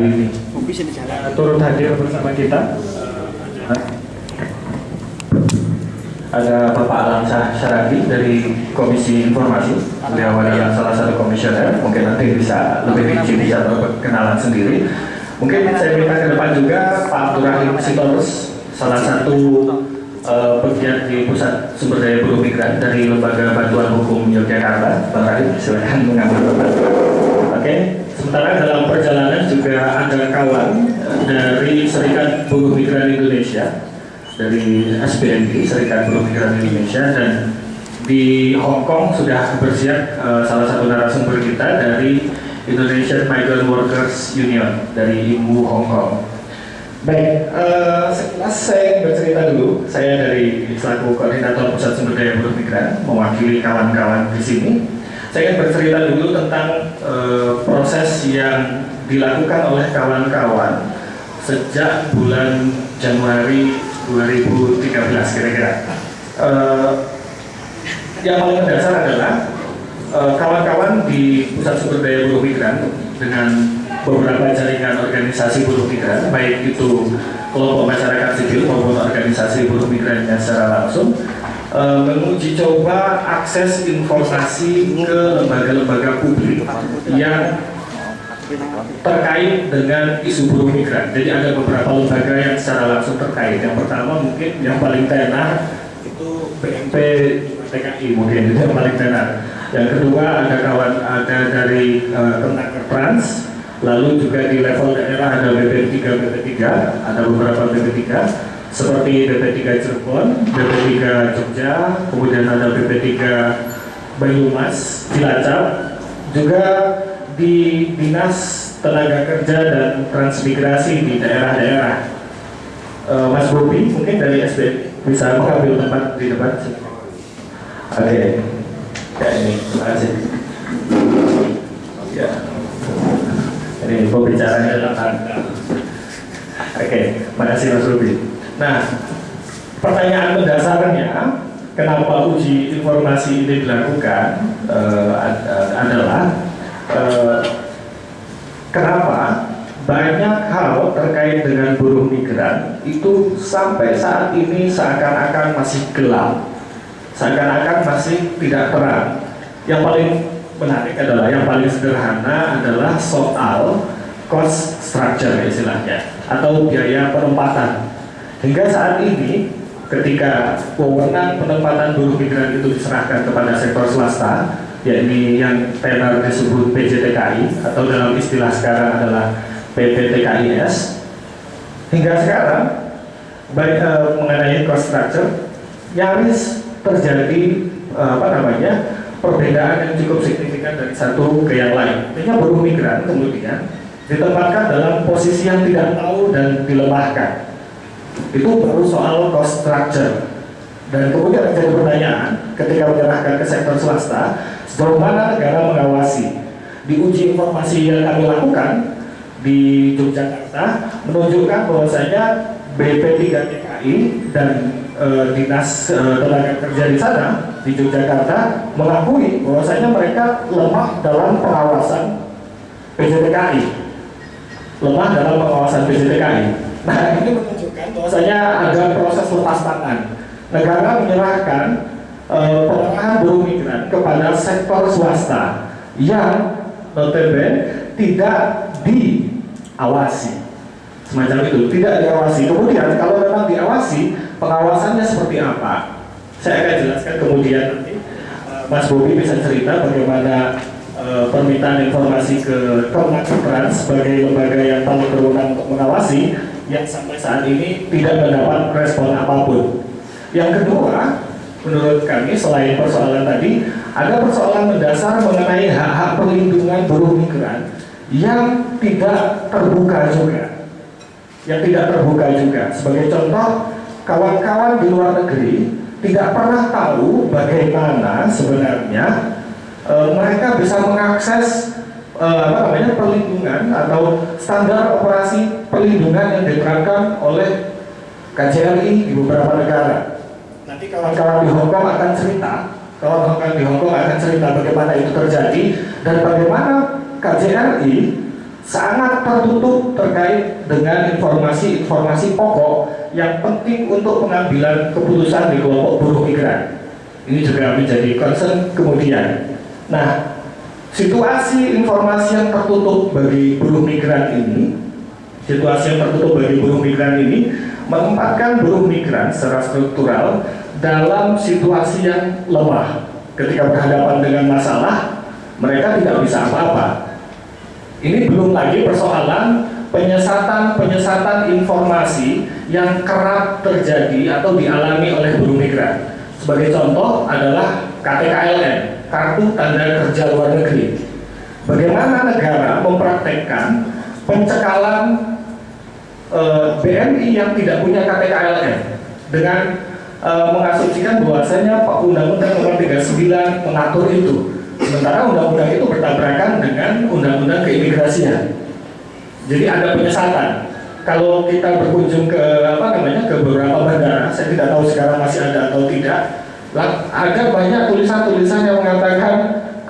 ini turut hadir bersama kita. Ada Bapak Alamsyah Syaragi dari Komisi Informasi. Beliau adalah salah satu komisioner. Mungkin nanti bisa lebih rinci bisa berkenalan sendiri. Mungkin saya minta ke depan juga Pak Abdurrahim Sitorus salah satu uh, pegiat di Pusat Sumber Daya Buruh Migran dari Lembaga Bantuan Hukum Yogyakarta. Bang Rahim silakan mengambil. tempat oke sementara dalam perjalanan juga ada kawan dari Serikat Buruh Migran Indonesia dari SBMI Serikat Buruh Migran Indonesia dan di Hong Kong sudah bersiap uh, salah satu narasumber kita dari Indonesian Migrant Workers Union dari IMU Hong Kong. Baik, uh, sekilas saya bercerita dulu. Saya dari selaku koordinator Pusat Sumber Daya Buruh Migran mewakili kawan-kawan di sini. Saya ingin bercerita dulu tentang uh, proses yang dilakukan oleh kawan-kawan sejak bulan Januari 2013 kira-kira. Uh, yang paling mendasar adalah eh, kawan-kawan uh, di Pusat Sumber Daya Buruh Migran dengan beberapa jaringan organisasi buruh migran, baik itu kelompok masyarakat sipil maupun organisasi buruh migran secara langsung, uh, menguji coba akses informasi ke lembaga-lembaga publik yang terkait dengan isu buruh migran. Jadi ada beberapa lembaga yang secara langsung terkait. Yang pertama mungkin yang paling tenar itu BMP TKI mungkin itu yang paling tenar. Yang kedua ada kawan ada dari uh, Trans, lalu juga di level daerah ada BP3 BP3, ada beberapa BP3 seperti BP3 Cirebon, BP3 Jogja, kemudian ada BP3 Banyumas, Cilacap, juga di Dinas Tenaga Kerja dan Transmigrasi di daerah-daerah. Uh, Mas Bobi mungkin dari SB bisa mengambil tempat di depan. Oke, ya ini terima kasih. Ya, ini dalam tanda. Oke, okay. terima kasih Mas Bobi. Nah, pertanyaan mendasarnya kenapa uji informasi ini dilakukan uh, adalah Eh, kenapa banyak hal terkait dengan buruh migran itu sampai saat ini seakan-akan masih gelap, seakan-akan masih tidak terang. Yang paling menarik adalah yang paling sederhana adalah soal cost structure istilahnya atau biaya penempatan. Hingga saat ini ketika wewenang penempatan buruh migran itu diserahkan kepada sektor swasta, yakni yang tenar disebut PJTKI atau dalam istilah sekarang adalah PPTKIS hingga sekarang baik uh, mengenai structure nyaris terjadi uh, apa namanya perbedaan yang cukup signifikan dari satu ke yang lain. Artinya buruh migran kemudian ditempatkan dalam posisi yang tidak tahu dan dilemahkan itu baru soal cost structure dan kemudian menjadi pertanyaan ketika menyerahkan ke sektor swasta Sejauh mana negara mengawasi? Di uji informasi yang kami lakukan di Yogyakarta menunjukkan bahwasanya BP3 TKI dan e, Dinas e, Tenaga Kerja di sana di Yogyakarta mengakui bahwasanya mereka lemah dalam pengawasan PJTKI. Lemah dalam pengawasan PJTKI. Nah, ini menunjukkan bahwasanya ada proses lepas tangan. Negara menyerahkan uh, pengarahan buruh migran kepada sektor swasta yang notabene tidak diawasi. Semacam itu tidak diawasi. Kemudian kalau memang diawasi pengawasannya seperti apa? Saya akan jelaskan kemudian nanti. Uh, Mas Bobi bisa cerita bagaimana uh, permintaan informasi ke Komnas Trans sebagai lembaga yang paling berwenang untuk mengawasi yang sampai saat ini tidak mendapat respon apa pun. Yang kedua menurut kami selain persoalan tadi ada persoalan mendasar mengenai hak-hak perlindungan buruh migran yang tidak terbuka juga. Yang tidak terbuka juga. Sebagai contoh kawan-kawan di luar negeri tidak pernah tahu bagaimana sebenarnya e, mereka bisa mengakses e, apa namanya perlindungan atau standar operasi perlindungan yang diterapkan oleh KJRI di beberapa negara Nanti kawan-kawan di Hongkong akan cerita, kawan-kawan di Hongkong akan cerita bagaimana itu terjadi dan bagaimana KJRI sangat tertutup terkait dengan informasi-informasi pokok yang penting untuk pengambilan keputusan di kelompok buruh migran. Ini juga menjadi concern kemudian. Nah, situasi informasi yang tertutup bagi buruh migran ini, situasi yang tertutup bagi buruh migran ini menempatkan buruh migran secara struktural dalam situasi yang lemah. Ketika berhadapan dengan masalah, mereka tidak bisa apa-apa ini belum lagi persoalan penyesatan-penyesatan informasi yang kerap terjadi atau dialami oleh buruh migran. Sebagai contoh adalah KTKLN, Kartu Tanda Kerja Luar Negeri. Bagaimana negara mempraktekkan pencekalan e, eh, BNI yang tidak punya KTKLN dengan e, mengasumsikan bahwasanya Pak Undang-Undang Nomor 39 mengatur itu Sementara undang-undang itu bertabrakan dengan undang-undang keimigrasian. Jadi ada penyesatan. Kalau kita berkunjung ke apa namanya ke beberapa bandara, saya tidak tahu sekarang masih ada atau tidak, ada banyak tulisan-tulisan yang mengatakan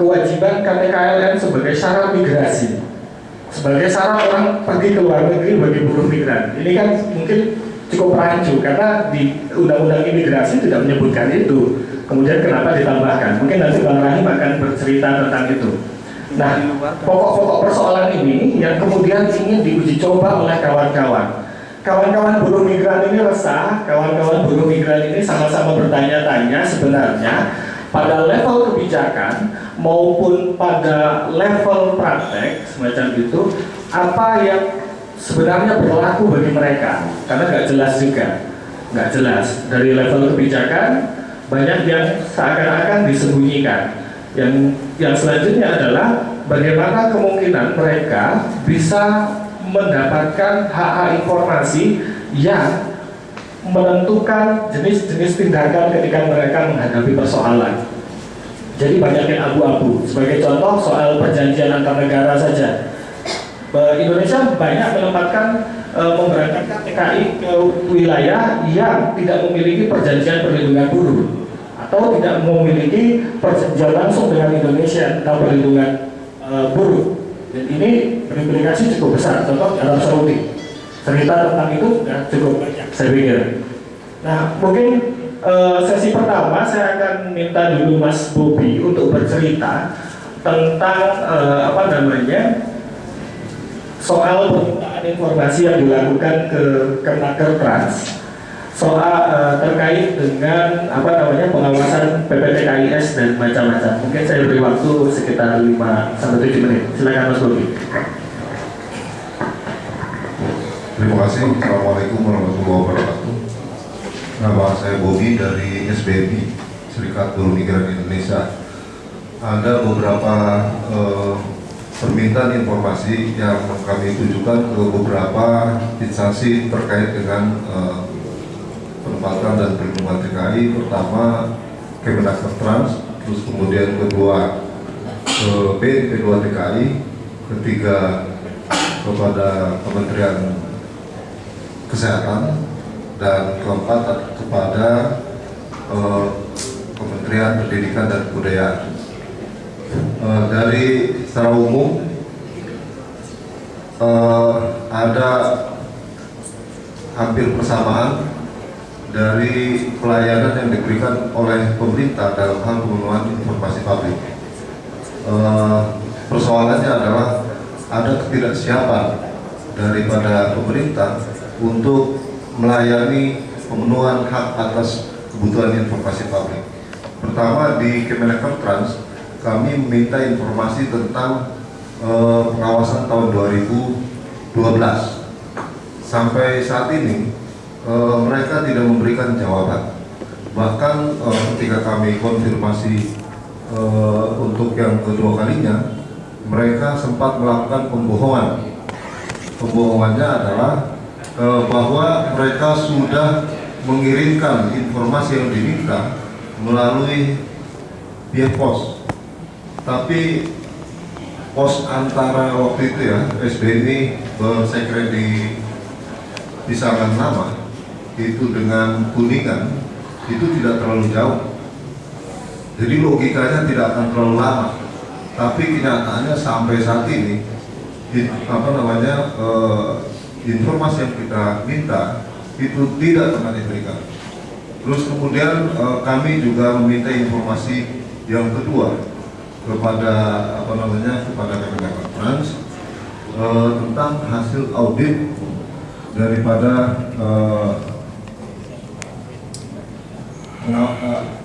kewajiban KTKLN sebagai syarat migrasi, sebagai syarat orang pergi ke luar negeri bagi buruh migran. Ini kan mungkin cukup rancu karena di undang-undang imigrasi tidak menyebutkan itu. Kemudian kenapa ditambahkan? Mungkin nanti Bang Rahim akan bercerita tentang itu. Nah, pokok-pokok persoalan ini yang kemudian ingin diuji coba oleh kawan-kawan. Kawan-kawan buruh migran ini resah, kawan-kawan buruh migran ini sama-sama bertanya-tanya sebenarnya pada level kebijakan maupun pada level praktek semacam itu apa yang sebenarnya berlaku bagi mereka? Karena nggak jelas juga. Nggak jelas. Dari level kebijakan banyak yang seakan-akan disembunyikan. Yang yang selanjutnya adalah bagaimana kemungkinan mereka bisa mendapatkan hak-hak informasi yang menentukan jenis-jenis tindakan ketika mereka menghadapi persoalan. Jadi banyak yang abu-abu. Sebagai contoh soal perjanjian antar negara saja. Indonesia banyak menempatkan e, memberangkatkan TKI ke wilayah yang tidak memiliki perjanjian perlindungan buruh atau tidak memiliki perjanjian langsung dengan Indonesia tentang perlindungan uh, buruh. Dan ini berimplikasi cukup besar. Contoh Arab Saudi. Cerita tentang itu sudah cukup banyak, saya pikir. Nah, mungkin uh, sesi pertama saya akan minta dulu Mas Bobi untuk bercerita tentang uh, apa namanya soal permintaan informasi yang dilakukan ke Kemenaker Trans soal uh, terkait dengan apa namanya pengawasan PPTKIS dan macam-macam. Mungkin saya beri waktu sekitar 5 sampai 7 menit. Silakan Mas Bobi. Terima kasih. Assalamualaikum warahmatullahi wabarakatuh. Nama saya Bobi dari SBMI, Serikat Buruh Migran Indonesia. Ada beberapa uh, permintaan informasi yang kami tujukan ke beberapa instansi terkait dengan uh, penempatan dan perlindungan TKI pertama Kemenaker Trans terus kemudian kedua ke B kedua TKI ketiga kepada Kementerian Kesehatan dan keempat kepada eh, Kementerian Pendidikan dan Kebudayaan. Eh, dari secara umum eh, ada hampir persamaan dari pelayanan yang diberikan oleh pemerintah dalam hal pemenuhan informasi publik. E, persoalannya adalah ada ketidaksiapan daripada pemerintah untuk melayani pemenuhan hak atas kebutuhan informasi publik. Pertama di Kemenaker Trans kami meminta informasi tentang e, pengawasan tahun 2012 sampai saat ini e, mereka tidak memberikan jawaban. Bahkan e, ketika kami konfirmasi e, untuk yang kedua kalinya, mereka sempat melakukan pembohongan. Pembohongannya adalah e, bahwa mereka sudah mengirimkan informasi yang diminta melalui via pos. Tapi pos antara waktu itu ya SBNI bersekret di pisangan nama itu dengan kuningan itu tidak terlalu jauh jadi logikanya tidak akan terlalu lama tapi kenyataannya sampai saat ini in- apa namanya eh, informasi yang kita minta itu tidak pernah diberikan. Terus kemudian eh, kami juga meminta informasi yang kedua kepada apa namanya kepada Kementerian Trans eh, tentang hasil audit daripada eh, pengaw- eh,